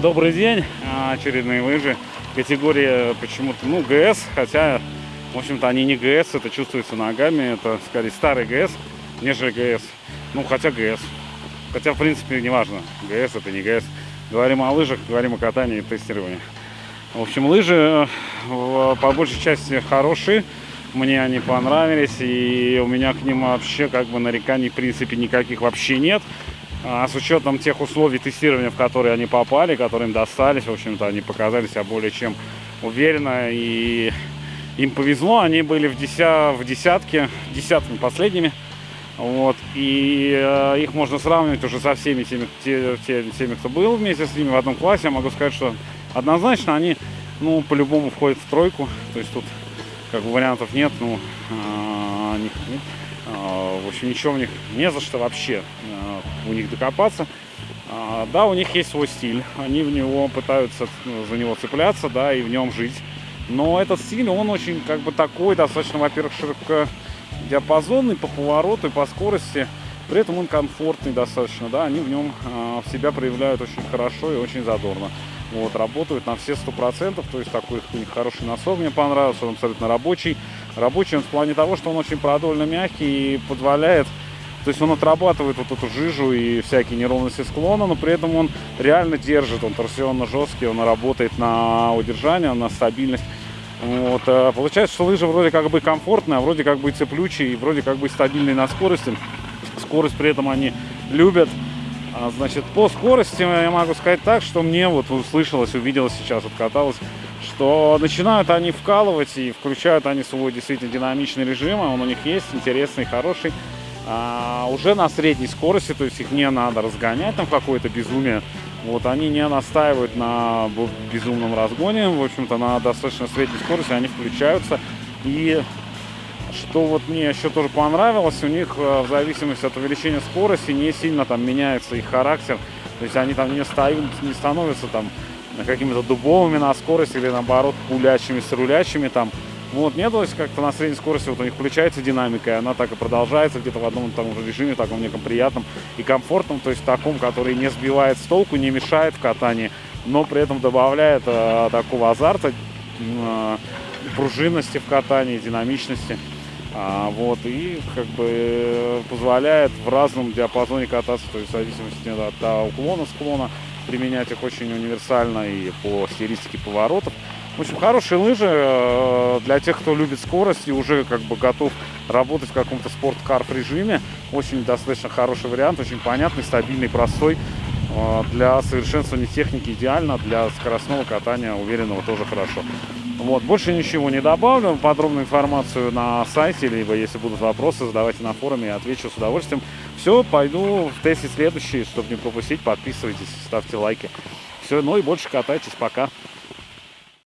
Добрый день, А, очередные лыжи. Категория почему-то, ну, ГС, хотя, в общем-то, они не ГС, это чувствуется ногами, это, скорее, старый ГС, нежели ГС. Ну, хотя ГС. Хотя, в принципе, неважно, ГС это не ГС. Говорим о лыжах, говорим о катании и тестировании. В общем, лыжи э, по большей части хорошие. Мне они понравились, и у меня к ним вообще как бы нареканий в принципе никаких вообще нет. А с учетом тех условий тестирования, в которые они попали, которые им достались, в общем-то, они показали себя более чем уверенно, и им повезло, они были в, деся... в десятке, десятками последними, вот, и э, их можно сравнивать уже со всеми теми, те, те, теми, кто был вместе с ними в одном классе, я могу сказать, что однозначно они, ну, по-любому входят в тройку, то есть тут как бы вариантов нет, ну, э, них нет. Э, в общем, ничего у них не за что вообще у них докопаться. А, да, у них есть свой стиль, они в него пытаются ну, за него цепляться, да, и в нем жить. Но этот стиль, он очень как бы такой, достаточно, во-первых, широкодиапазонный по повороту и по скорости. При этом он комфортный достаточно, да, они в нем э, себя проявляют очень хорошо и очень задорно. Вот, работают на все сто процентов, то есть такой у них хороший носок мне понравился, он абсолютно рабочий. Рабочий он в плане того, что он очень продольно мягкий и позволяет то есть он отрабатывает вот эту жижу и всякие неровности склона, но при этом он реально держит, он торсионно жесткий, он работает на удержание, на стабильность. Вот. А получается, что лыжа вроде как бы комфортная, а вроде как бы цеплючие, и вроде как бы стабильные на скорости. Скорость при этом они любят. А, значит, по скорости я могу сказать так, что мне вот услышалось, увиделось сейчас, откаталось, что начинают они вкалывать и включают они свой действительно динамичный режим, а он у них есть, интересный, хороший а, уже на средней скорости, то есть их не надо разгонять там какое-то безумие. Вот они не настаивают на безумном разгоне, в общем-то на достаточно средней скорости они включаются. И что вот мне еще тоже понравилось, у них э, в зависимости от увеличения скорости не сильно там меняется их характер. То есть они там не, стоят, не становятся там какими-то дубовыми на скорости или наоборот пулячими, с рулячими там. Вот, то есть как-то на средней скорости вот у них включается динамика, и она так и продолжается где-то в одном и том же режиме, таком неком приятном и комфортном, то есть таком, который не сбивает с толку, не мешает в катании, но при этом добавляет э, такого азарта, э, пружинности в катании, динамичности. А, вот, и как бы позволяет в разном диапазоне кататься, то есть в зависимости от, от уклона, склона, применять их очень универсально и по стилистике поворотов. В общем, хорошие лыжи э, для тех, кто любит скорость и уже как бы готов работать в каком-то спорткарф режиме. Очень достаточно хороший вариант, очень понятный, стабильный, простой. Э, для совершенствования техники идеально, для скоростного катания уверенного тоже хорошо. Вот, больше ничего не добавлю. Подробную информацию на сайте, либо если будут вопросы, задавайте на форуме, я отвечу с удовольствием. Все, пойду в тесте следующий, чтобы не пропустить. Подписывайтесь, ставьте лайки. Все, ну и больше катайтесь. Пока.